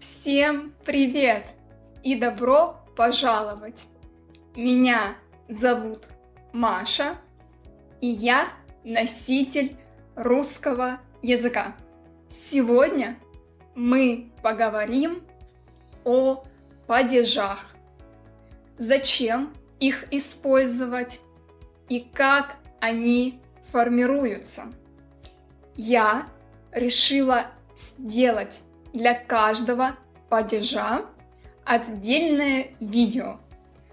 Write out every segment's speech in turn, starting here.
Всем привет и добро пожаловать! Меня зовут Маша, и я носитель русского языка. Сегодня мы поговорим о падежах, зачем их использовать и как они формируются. Я решила сделать для каждого падежа отдельное видео,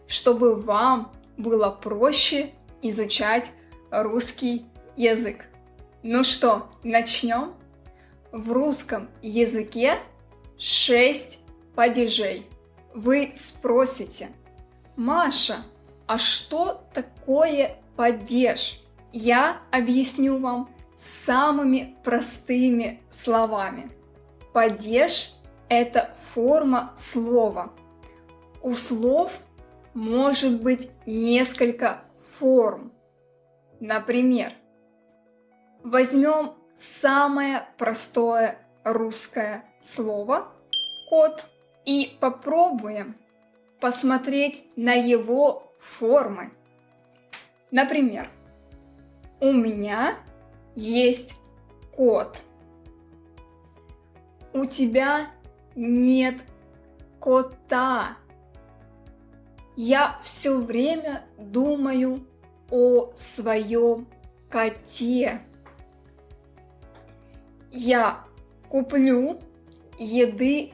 чтобы вам было проще изучать русский язык. Ну что, начнем? В русском языке 6 падежей. Вы спросите, Маша, а что такое падеж? Я объясню вам самыми простыми словами. Падеж – это форма слова. У слов может быть несколько форм. Например, возьмем самое простое русское слово «кот» и попробуем посмотреть на его формы. Например, у меня есть кот. У тебя нет кота. Я все время думаю о своем коте. Я куплю еды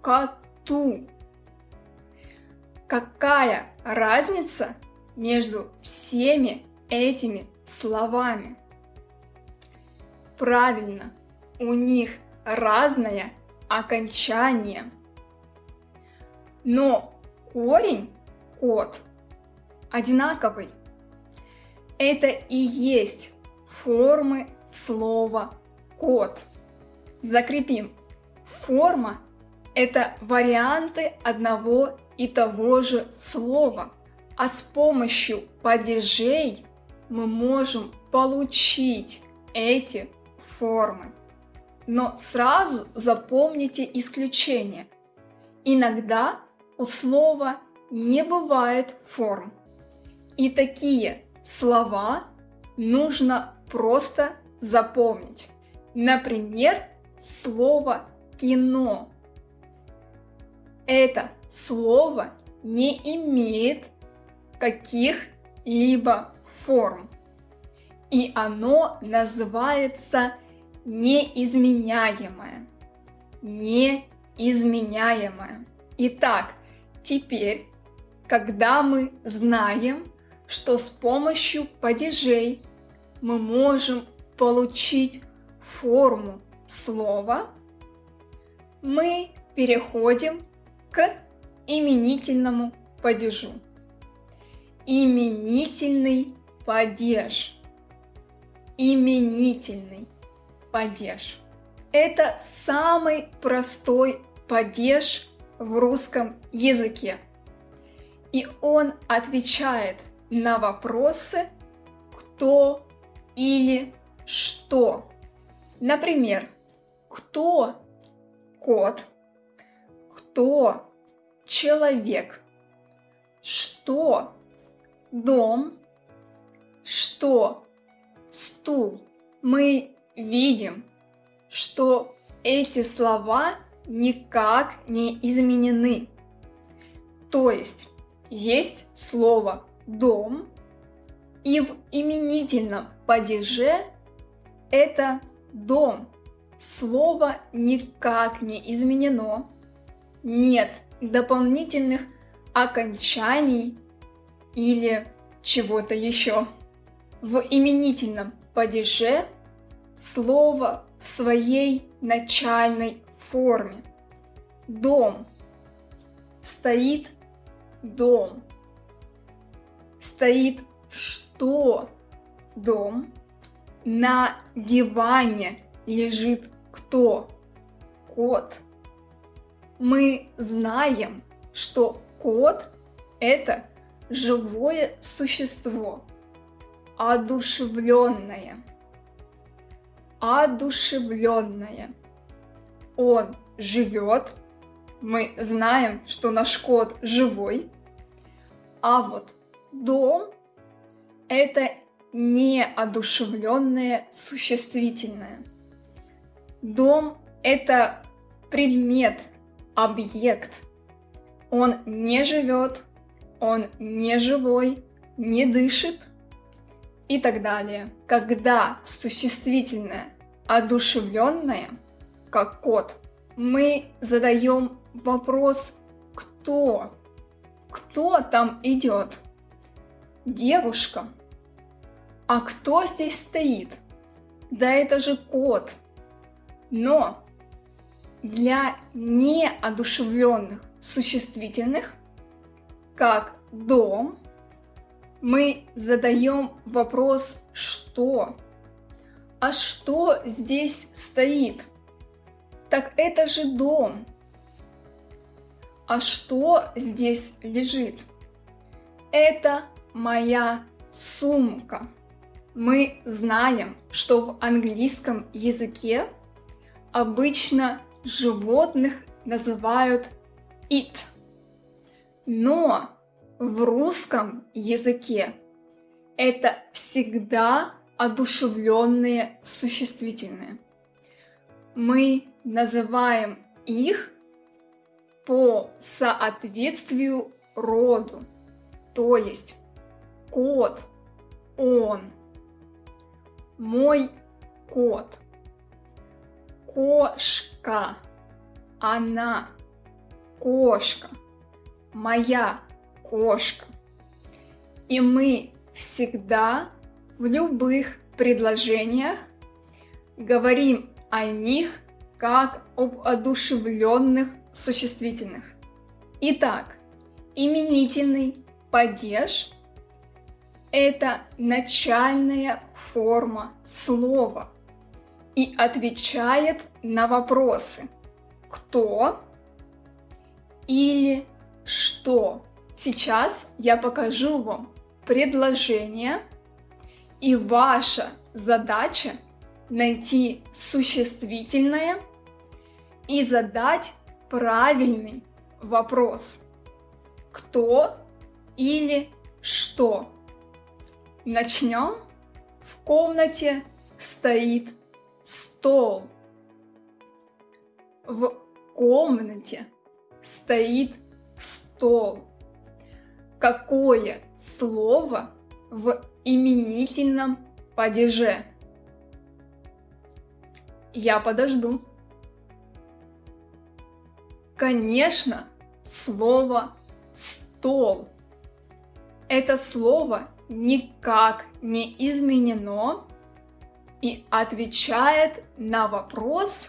коту. Какая разница между всеми этими словами? Правильно, у них разное окончание. Но корень кот одинаковый. Это и есть формы слова кот. Закрепим. Форма – это варианты одного и того же слова, а с помощью падежей мы можем получить эти формы. Но сразу запомните исключение. Иногда у слова не бывает форм. И такие слова нужно просто запомнить. Например, слово кино. Это слово не имеет каких-либо форм. И оно называется неизменяемое. Неизменяемое. Итак, теперь, когда мы знаем, что с помощью падежей мы можем получить форму слова, мы переходим к именительному падежу. Именительный падеж. Именительный падеж. Это самый простой падеж в русском языке. И он отвечает на вопросы кто или что. Например, кто кот, кто человек, что дом, что стул. Мы видим, что эти слова никак не изменены. То есть есть слово «дом», и в именительном падеже это «дом». Слово никак не изменено, нет дополнительных окончаний или чего-то еще. В именительном падеже слово в своей начальной форме. Дом. Стоит дом. Стоит что? Дом. На диване лежит кто? Кот. Мы знаем, что кот – это живое существо, одушевленное. Одушевленное. Он живет мы знаем, что наш кот живой. А вот дом – это неодушевленное существительное. Дом – это предмет, объект. Он не живет, он не живой, не дышит и так далее. Когда существительное одушевленное, как кот, мы задаем вопрос «кто?». Кто там идет? Девушка. А кто здесь стоит? Да это же кот. Но для неодушевленных существительных, как дом, мы задаем вопрос «что?». А что здесь стоит? Так это же дом. А что здесь лежит? Это моя сумка. Мы знаем, что в английском языке обычно животных называют it. Но в русском языке это всегда одушевленные существительные. Мы называем их по соответствию роду, то есть кот, он, мой кот, кошка, она, кошка, моя кошка. И мы всегда в любых предложениях говорим о них как об одушевленных существительных. Итак, именительный падеж – это начальная форма слова и отвечает на вопросы «кто» или «что». Сейчас я покажу вам предложение, и ваша задача найти существительное и задать правильный вопрос. Кто или что? Начнем. В комнате стоит стол. В комнате стоит стол. Какое слово в именительном падеже? Я подожду. Конечно, слово «стол». Это слово никак не изменено и отвечает на вопрос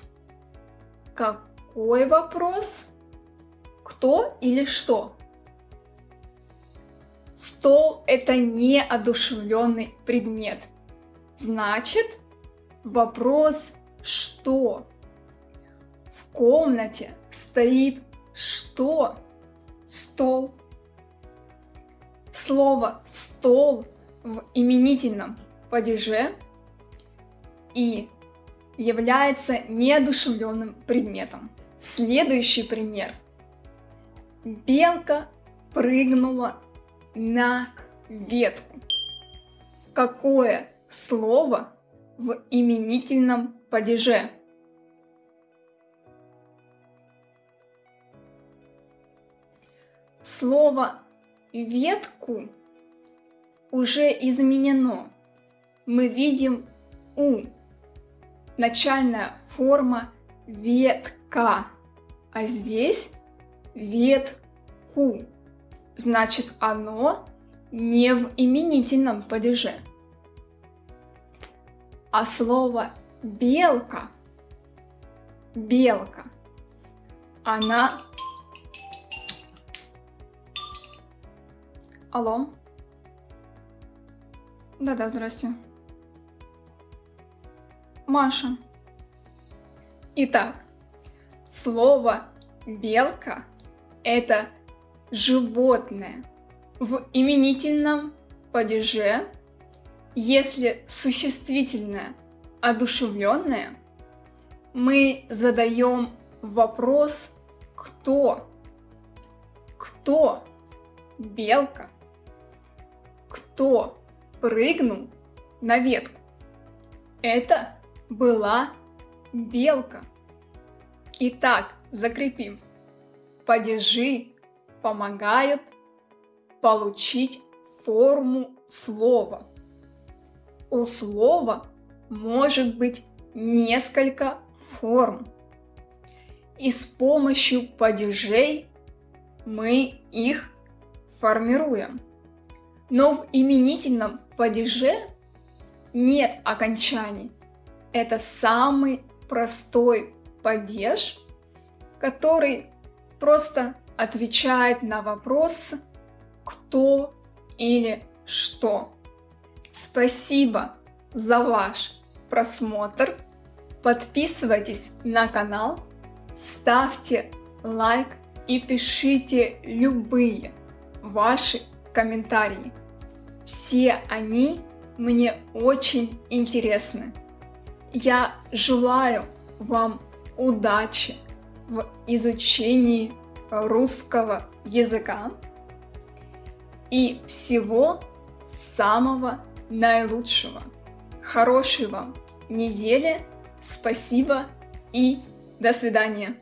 «Какой вопрос?» «Кто или что?» Стол – это неодушевленный предмет. Значит, вопрос «что?» В комнате стоит что? Стол. Слово «стол» в именительном падеже и является неодушевленным предметом. Следующий пример. Белка прыгнула на ветку. Какое слово в именительном падеже? Слово «ветку» уже изменено. Мы видим «у». Начальная форма «ветка», а здесь «ветку». Значит, оно не в именительном падеже. А слово «белка» белка. Она Алло. Да-да, здрасте. Маша. Итак, слово белка – это животное в именительном падеже, если существительное одушевленное, мы задаем вопрос кто? Кто? Белка. Кто прыгнул на ветку? Это была белка. Итак, закрепим. Падежи помогают получить форму слова. У слова может быть несколько форм. И с помощью падежей мы их формируем. Но в именительном падеже нет окончаний. Это самый простой падеж, который просто отвечает на вопрос «кто» или «что». Спасибо за ваш просмотр. Подписывайтесь на канал, ставьте лайк и пишите любые ваши комментарии. Все они мне очень интересны. Я желаю вам удачи в изучении русского языка и всего самого наилучшего. Хорошей вам недели, спасибо и до свидания.